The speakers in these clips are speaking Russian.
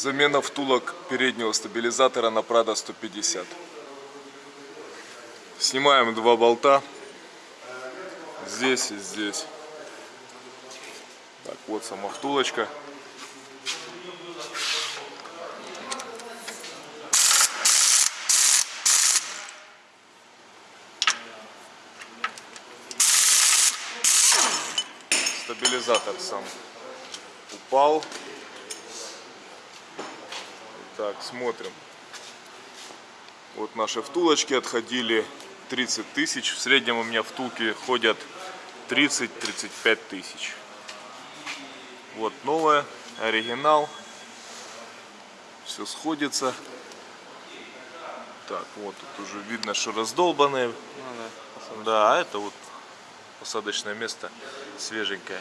Замена втулок переднего стабилизатора на Prado 150. Снимаем два болта. Здесь и здесь. Так, вот сама втулочка. Стабилизатор сам упал. Так, смотрим. Вот наши втулочки отходили 30 тысяч. В среднем у меня втулки ходят 30-35 тысяч. Вот новая, оригинал. Все сходится. Так, вот тут уже видно, что раздолбанные. Ну да, Да, а это вот посадочное место свеженькое.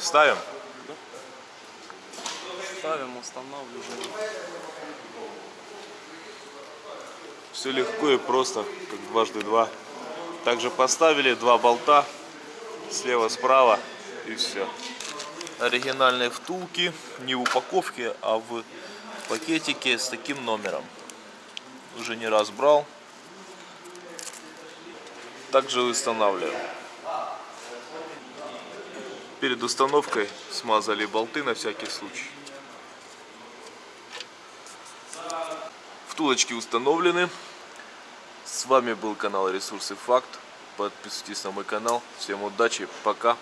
Ставим? ставим, устанавливаем. Все легко и просто, как дважды два. Также поставили два болта слева, справа и все. Оригинальные втулки, не в упаковке, а в пакетике с таким номером. Уже не раз брал. Также устанавливаем. Перед установкой смазали болты на всякий случай. Втулочки установлены. С вами был канал Ресурсы Факт. Подписывайтесь на мой канал. Всем удачи. Пока.